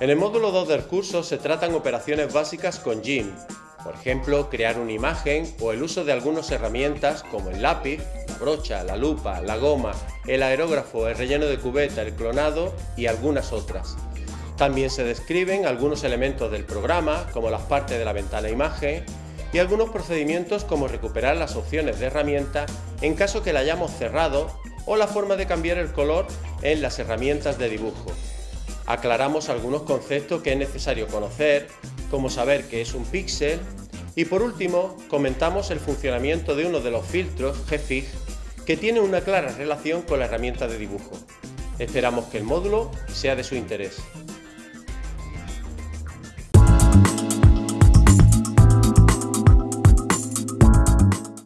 En el módulo 2 del curso se tratan operaciones básicas con GIMP, por ejemplo, crear una imagen o el uso de algunas herramientas como el lápiz, la brocha, la lupa, la goma, el aerógrafo, el relleno de cubeta, el clonado y algunas otras. También se describen algunos elementos del programa, como las partes de la ventana imagen, y algunos procedimientos como recuperar las opciones de herramienta en caso que la hayamos cerrado o la forma de cambiar el color en las herramientas de dibujo. Aclaramos algunos conceptos que es necesario conocer, como saber qué es un píxel, y por último comentamos el funcionamiento de uno de los filtros GFIG que tiene una clara relación con la herramienta de dibujo. Esperamos que el módulo sea de su interés.